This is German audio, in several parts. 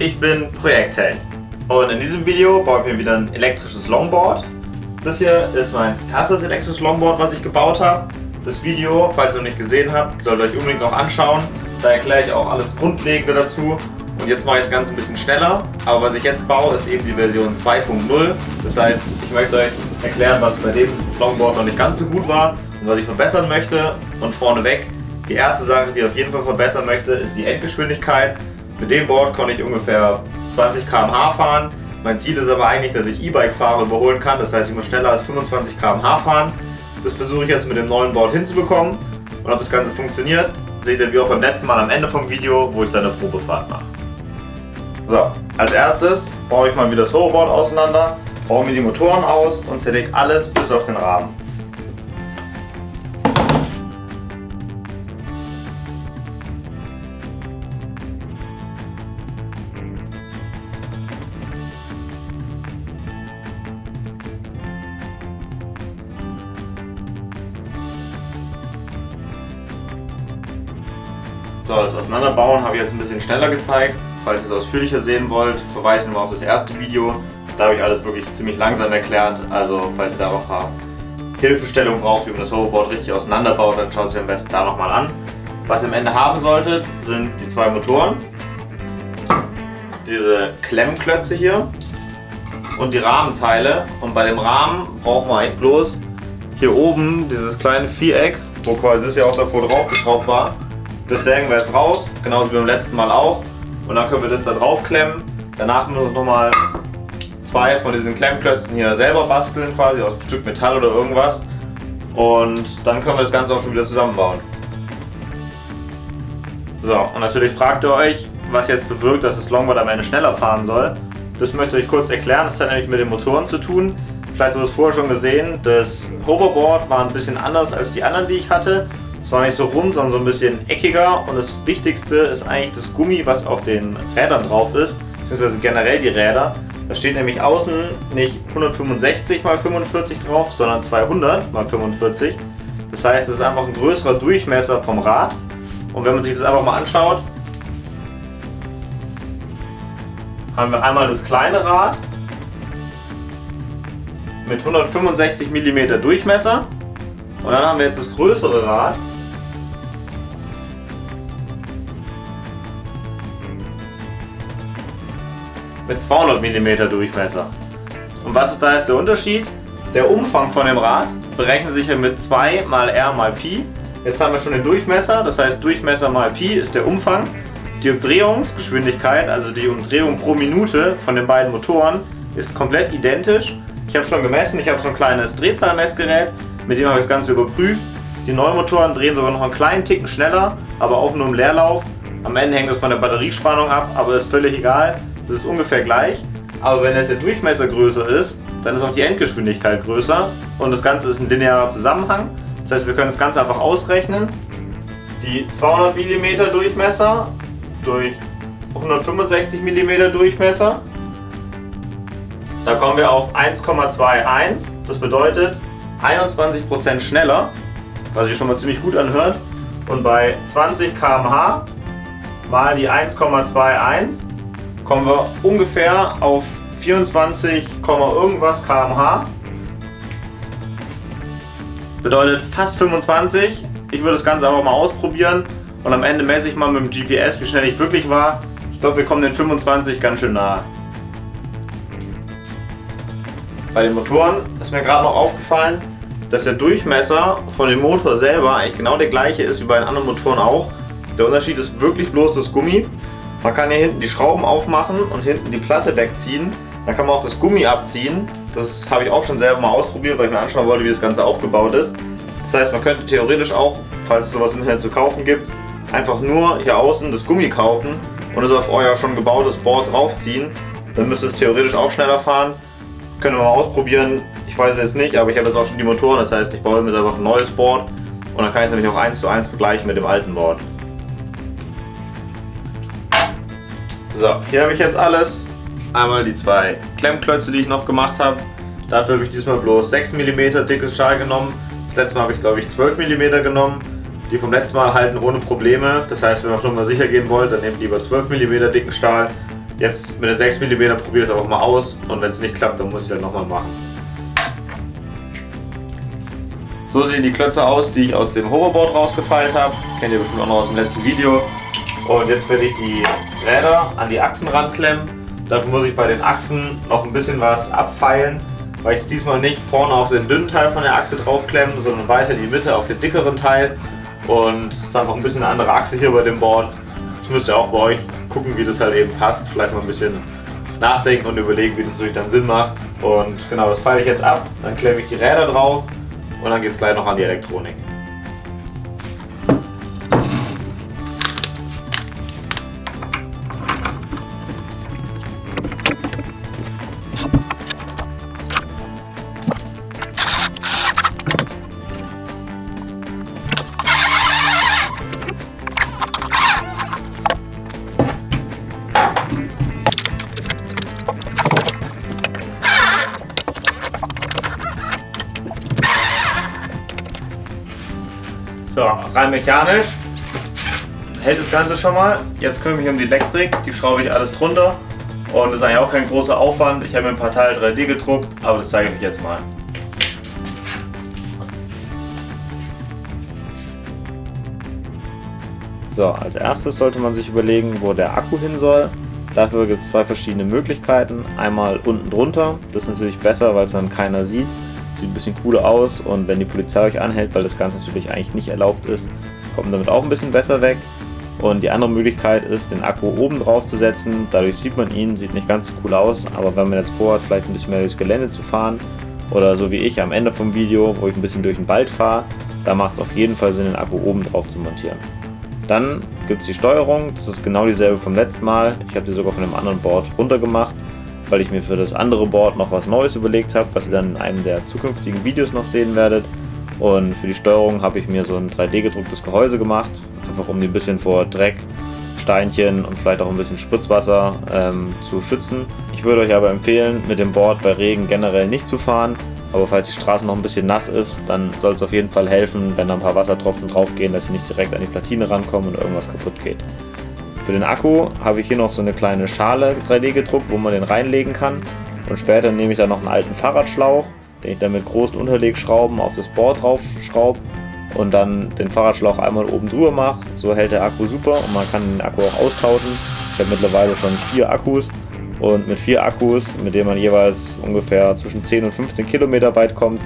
ich bin Projektheld und in diesem Video baue ich mir wieder ein elektrisches Longboard. Das hier ist mein erstes elektrisches Longboard, was ich gebaut habe. Das Video, falls ihr noch nicht gesehen habt, solltet ihr euch unbedingt noch anschauen. Da erkläre ich auch alles Grundlegende dazu. Und jetzt mache ich das Ganze ein bisschen schneller. Aber was ich jetzt baue, ist eben die Version 2.0. Das heißt, ich möchte euch erklären, was bei dem Longboard noch nicht ganz so gut war und was ich verbessern möchte. Und vorneweg, die erste Sache, die ich auf jeden Fall verbessern möchte, ist die Endgeschwindigkeit. Mit dem Board konnte ich ungefähr 20 km/h fahren. Mein Ziel ist aber eigentlich, dass ich E-Bike-Fahrer überholen kann. Das heißt, ich muss schneller als 25 km/h fahren. Das versuche ich jetzt mit dem neuen Board hinzubekommen. Und ob das Ganze funktioniert, seht ihr wie auch beim letzten Mal am Ende vom Video, wo ich dann eine Probefahrt mache. So, als erstes baue ich mal wieder das Hoverboard auseinander, baue mir die Motoren aus und zerlege alles bis auf den Rahmen. Schneller gezeigt. Falls ihr es ausführlicher sehen wollt, verweise ich nochmal auf das erste Video. Da habe ich alles wirklich ziemlich langsam erklärt. Also falls ihr da noch ein paar Hilfestellungen braucht, wie man das Hoverboard richtig auseinanderbaut, dann schaut es euch am besten da nochmal an. Was ihr am Ende haben solltet, sind die zwei Motoren. Diese Klemmklötze hier und die Rahmenteile. Und bei dem Rahmen braucht man eigentlich bloß hier oben dieses kleine Viereck, wo quasi das ja auch davor draufgeschraubt war. Das sägen wir jetzt raus, genauso wie beim letzten Mal auch. Und dann können wir das da drauf klemmen. Danach müssen wir nochmal zwei von diesen Klemmklötzen hier selber basteln, quasi aus einem Stück Metall oder irgendwas. Und dann können wir das Ganze auch schon wieder zusammenbauen. So, und natürlich fragt ihr euch, was jetzt bewirkt, dass das Longboard am Ende schneller fahren soll. Das möchte ich kurz erklären. Das hat nämlich mit den Motoren zu tun. Vielleicht habt ihr es vorher schon gesehen. Das Hoverboard war ein bisschen anders als die anderen, die ich hatte. Es war nicht so rund, sondern so ein bisschen eckiger und das Wichtigste ist eigentlich das Gummi, was auf den Rädern drauf ist, beziehungsweise generell die Räder. Da steht nämlich außen nicht 165 x 45 drauf, sondern 200 x 45. Das heißt, es ist einfach ein größerer Durchmesser vom Rad. Und wenn man sich das einfach mal anschaut, haben wir einmal das kleine Rad mit 165 mm Durchmesser und dann haben wir jetzt das größere Rad mit 200 mm Durchmesser. Und was ist da jetzt der Unterschied? Der Umfang von dem Rad berechnet sich ja mit 2 mal r mal Pi. Jetzt haben wir schon den Durchmesser, das heißt Durchmesser mal Pi ist der Umfang. Die Umdrehungsgeschwindigkeit, also die Umdrehung pro Minute von den beiden Motoren, ist komplett identisch. Ich habe schon gemessen, ich habe so ein kleines Drehzahlmessgerät, mit dem habe ich das Ganze überprüft. Die neuen Motoren drehen sogar noch einen kleinen Ticken schneller, aber auch nur im Leerlauf. Am Ende hängt es von der Batteriespannung ab, aber ist völlig egal. Das ist ungefähr gleich. Aber wenn jetzt der Durchmesser größer ist, dann ist auch die Endgeschwindigkeit größer und das Ganze ist ein linearer Zusammenhang. Das heißt, wir können das Ganze einfach ausrechnen. Die 200 mm Durchmesser durch 165 mm Durchmesser. Da kommen wir auf 1,21. Das bedeutet 21% schneller, was sich schon mal ziemlich gut anhört. Und bei 20 km/h mal die 1,21 kommen wir ungefähr auf 24, irgendwas km/h. Bedeutet fast 25. Ich würde das Ganze einfach mal ausprobieren und am Ende messe ich mal mit dem GPS, wie schnell ich wirklich war. Ich glaube, wir kommen den 25 ganz schön nahe. Bei den Motoren ist mir gerade noch aufgefallen, dass der Durchmesser von dem Motor selber eigentlich genau der gleiche ist wie bei den anderen Motoren auch. Der Unterschied ist wirklich bloß das Gummi. Man kann hier hinten die Schrauben aufmachen und hinten die Platte wegziehen. Dann kann man auch das Gummi abziehen. Das habe ich auch schon selber mal ausprobiert, weil ich mir anschauen wollte, wie das Ganze aufgebaut ist. Das heißt, man könnte theoretisch auch, falls es sowas im Internet zu kaufen gibt, einfach nur hier außen das Gummi kaufen und es auf euer schon gebautes Board draufziehen. Dann müsste es theoretisch auch schneller fahren. Können wir mal ausprobieren. Ich weiß es jetzt nicht, aber ich habe jetzt auch schon die Motoren. Das heißt, ich baue mir jetzt einfach ein neues Board und dann kann ich es nämlich auch eins zu eins vergleichen mit dem alten Board. So, hier habe ich jetzt alles. Einmal die zwei Klemmklötze, die ich noch gemacht habe. Dafür habe ich diesmal bloß 6 mm dickes Stahl genommen. Das letzte Mal habe ich glaube ich 12 mm genommen. Die vom letzten Mal halten ohne Probleme. Das heißt, wenn ihr schon mal sicher gehen wollt, dann nehmt lieber 12 mm dicken Stahl. Jetzt mit den 6 mm probiere ich es einfach mal aus und wenn es nicht klappt, dann muss ich das nochmal machen. So sehen die Klötze aus, die ich aus dem Hoverboard rausgefeilt habe. Kennt ihr bestimmt auch noch aus dem letzten Video. Und jetzt werde ich die Räder an die Achsen ranklemmen. Dafür muss ich bei den Achsen noch ein bisschen was abfeilen, weil ich es diesmal nicht vorne auf den dünnen Teil von der Achse draufklemme, sondern weiter in die Mitte auf den dickeren Teil. Und es ist einfach ein bisschen eine andere Achse hier bei dem Board. Das müsst ihr auch bei euch gucken, wie das halt eben passt. Vielleicht mal ein bisschen nachdenken und überlegen, wie das natürlich dann Sinn macht. Und genau, das feile ich jetzt ab. Dann klemme ich die Räder drauf und dann geht es gleich noch an die Elektronik. So, rein mechanisch hält das Ganze schon mal. Jetzt kümmere ich mich um die Elektrik, die schraube ich alles drunter. Und das ist eigentlich auch kein großer Aufwand. Ich habe mir ein paar Teile 3D gedruckt, aber das zeige ich euch jetzt mal. So, als erstes sollte man sich überlegen, wo der Akku hin soll. Dafür gibt es zwei verschiedene Möglichkeiten. Einmal unten drunter, das ist natürlich besser, weil es dann keiner sieht. Sieht ein bisschen cooler aus und wenn die Polizei euch anhält, weil das Ganze natürlich eigentlich nicht erlaubt ist, kommt man damit auch ein bisschen besser weg. Und die andere Möglichkeit ist, den Akku oben drauf zu setzen. Dadurch sieht man ihn, sieht nicht ganz so cool aus, aber wenn man jetzt vorhat, vielleicht ein bisschen mehr durchs Gelände zu fahren oder so wie ich am Ende vom Video, wo ich ein bisschen durch den Wald fahre, da macht es auf jeden Fall Sinn, den Akku oben drauf zu montieren. Dann gibt es die Steuerung, das ist genau dieselbe vom letzten Mal. Ich habe die sogar von einem anderen Board runtergemacht weil ich mir für das andere Board noch was Neues überlegt habe, was ihr dann in einem der zukünftigen Videos noch sehen werdet. Und für die Steuerung habe ich mir so ein 3D gedrucktes Gehäuse gemacht, einfach um die ein bisschen vor Dreck, Steinchen und vielleicht auch ein bisschen Spritzwasser ähm, zu schützen. Ich würde euch aber empfehlen, mit dem Board bei Regen generell nicht zu fahren, aber falls die Straße noch ein bisschen nass ist, dann soll es auf jeden Fall helfen, wenn da ein paar Wassertropfen drauf gehen, dass sie nicht direkt an die Platine rankommen und irgendwas kaputt geht. Für den Akku habe ich hier noch so eine kleine Schale 3D gedruckt, wo man den reinlegen kann. Und später nehme ich dann noch einen alten Fahrradschlauch, den ich dann mit großen Unterlegschrauben auf das Board drauf schraube und dann den Fahrradschlauch einmal oben drüber mache. So hält der Akku super und man kann den Akku auch austauschen. Ich habe mittlerweile schon vier Akkus und mit vier Akkus, mit denen man jeweils ungefähr zwischen 10 und 15 Kilometer weit kommt,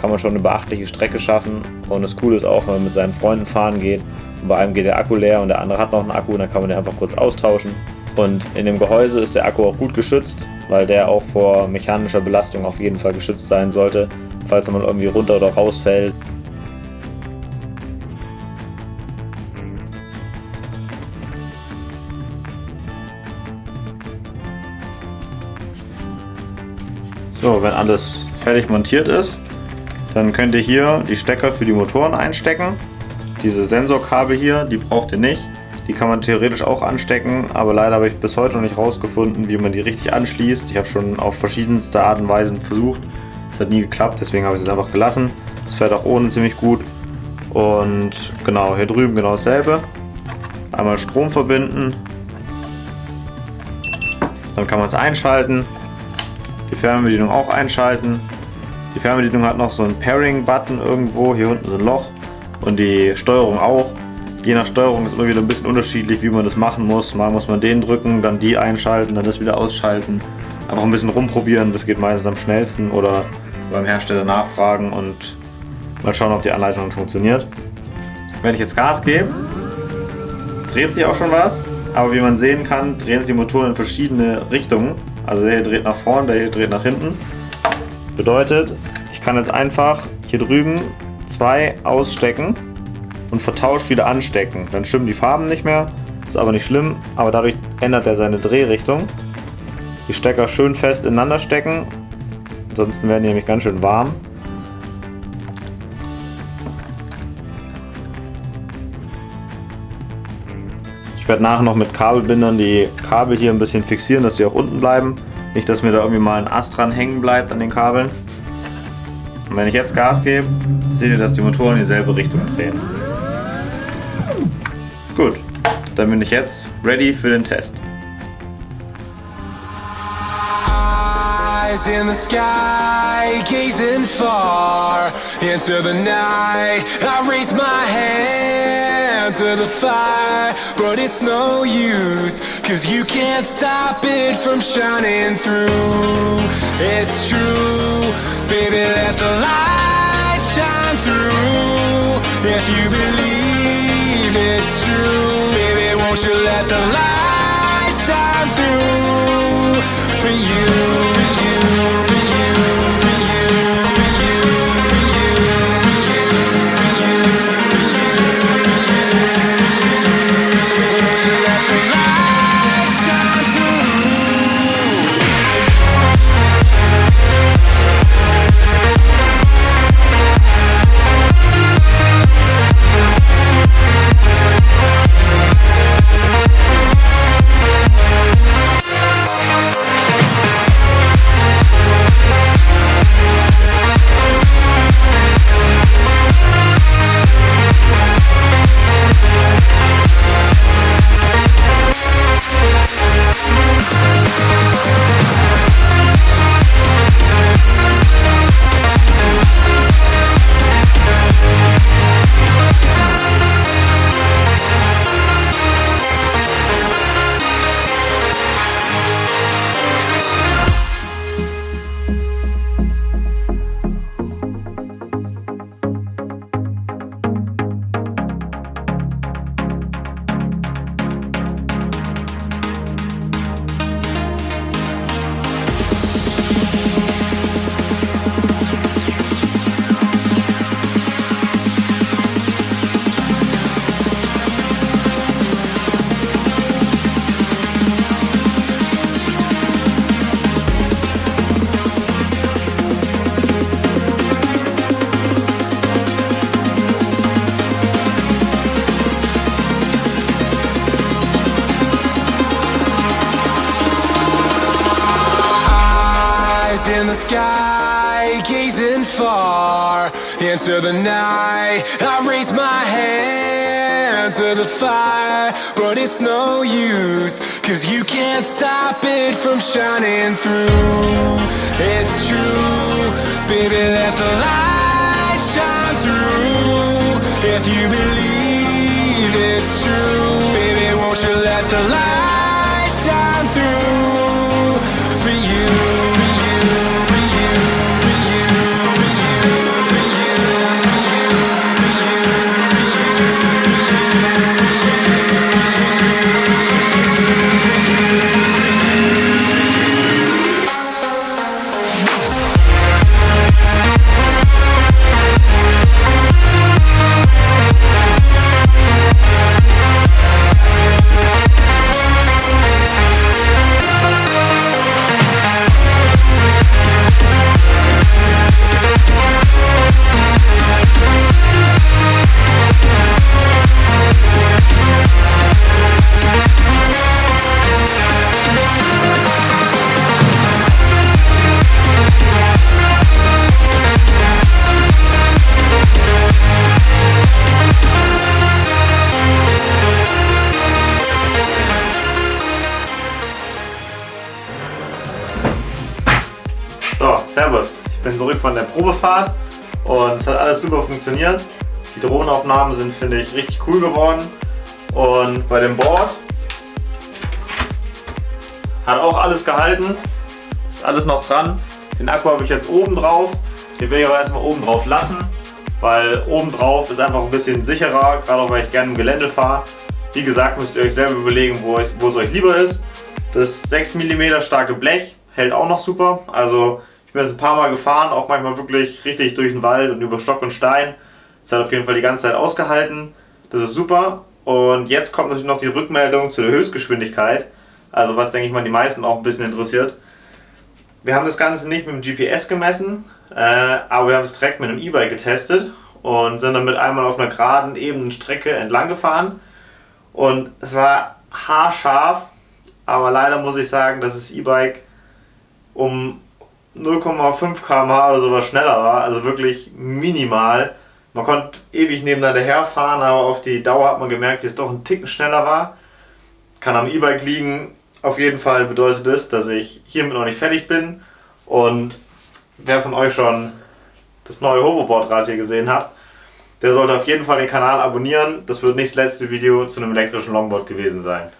kann man schon eine beachtliche Strecke schaffen. Und das Coole ist auch, wenn man mit seinen Freunden fahren geht und bei einem geht der Akku leer und der andere hat noch einen Akku, dann kann man den einfach kurz austauschen. Und in dem Gehäuse ist der Akku auch gut geschützt, weil der auch vor mechanischer Belastung auf jeden Fall geschützt sein sollte, falls mal irgendwie runter oder rausfällt. So, wenn alles fertig montiert ist, dann könnt ihr hier die Stecker für die Motoren einstecken. Diese Sensorkabel hier, die braucht ihr nicht. Die kann man theoretisch auch anstecken, aber leider habe ich bis heute noch nicht rausgefunden, wie man die richtig anschließt. Ich habe schon auf verschiedenste Art und Weisen versucht. Es hat nie geklappt, deswegen habe ich es einfach gelassen. Es fährt auch ohne ziemlich gut. Und genau, hier drüben genau dasselbe. Einmal Strom verbinden. Dann kann man es einschalten. Die Fernbedienung auch einschalten. Die Fernbedienung hat noch so einen Pairing-Button irgendwo. Hier unten so ein Loch und die Steuerung auch. Je nach Steuerung ist immer wieder ein bisschen unterschiedlich, wie man das machen muss. Mal muss man den drücken, dann die einschalten, dann das wieder ausschalten. Einfach ein bisschen rumprobieren, das geht meistens am schnellsten oder beim Hersteller nachfragen und mal schauen, ob die Anleitung funktioniert. Wenn ich jetzt Gas gebe, dreht sich auch schon was, aber wie man sehen kann, drehen sich die Motoren in verschiedene Richtungen. Also der hier dreht nach vorne, der hier dreht nach hinten. Bedeutet, ich kann jetzt einfach hier drüben zwei ausstecken und vertauscht wieder anstecken. Dann stimmen die Farben nicht mehr, ist aber nicht schlimm, aber dadurch ändert er seine Drehrichtung. Die Stecker schön fest ineinander stecken, ansonsten werden die nämlich ganz schön warm. Ich werde nachher noch mit Kabelbindern die Kabel hier ein bisschen fixieren, dass sie auch unten bleiben. Nicht, dass mir da irgendwie mal ein Ast dran hängen bleibt an den Kabeln. Und wenn ich jetzt Gas gebe, seht ihr, dass die Motoren in dieselbe Richtung drehen. Gut, dann bin ich jetzt ready für den Test. Eyes in the sky, gazing far into the night. I raise my hand to the fire, but it's no use, cause you can't stop it from shining through. It's true, baby, let the light shine through. If you believe it's true, baby, won't you let the light shine through for you, far into the night. I raise my hand to the fire, but it's no use, cause you can't stop it from shining through. It's true, baby, let the light shine through. If you believe it's true, baby, won't you let the light So, Servus. Ich bin zurück von der Probefahrt und es hat alles super funktioniert. Die Drohnenaufnahmen sind, finde ich, richtig cool geworden. Und bei dem Board hat auch alles gehalten. Ist alles noch dran. Den Akku habe ich jetzt oben drauf. Den will ich aber erstmal oben drauf lassen, weil oben drauf ist einfach ein bisschen sicherer, gerade auch weil ich gerne im Gelände fahre. Wie gesagt, müsst ihr euch selber überlegen, wo, es- wo es euch lieber ist. Das 6 mm starke Blech hält auch noch super. Also ich bin jetzt ein paar Mal gefahren, auch manchmal wirklich richtig durch den Wald und über Stock und Stein. Es hat auf jeden Fall die ganze Zeit ausgehalten. Das ist super. Und jetzt kommt natürlich noch die Rückmeldung zu der Höchstgeschwindigkeit. Also was denke ich mal die meisten auch ein bisschen interessiert. Wir haben das Ganze nicht mit dem GPS gemessen, äh, aber wir haben es direkt mit einem E-Bike getestet und sind damit einmal auf einer geraden, ebenen Strecke entlang gefahren. Und es war haarscharf, aber leider muss ich sagen, dass das E-Bike um 0,5 km/h oder sowas schneller war, also wirklich minimal. Man konnte ewig nebeneinander herfahren, aber auf die Dauer hat man gemerkt, wie es doch ein Ticken schneller war. Kann am E-Bike liegen. Auf jeden Fall bedeutet es, dass ich hiermit noch nicht fertig bin Und wer von euch schon das neue Hoverboard-Rad hier gesehen hat, der sollte auf jeden Fall den Kanal abonnieren. Das wird nicht das letzte Video zu einem elektrischen Longboard gewesen sein.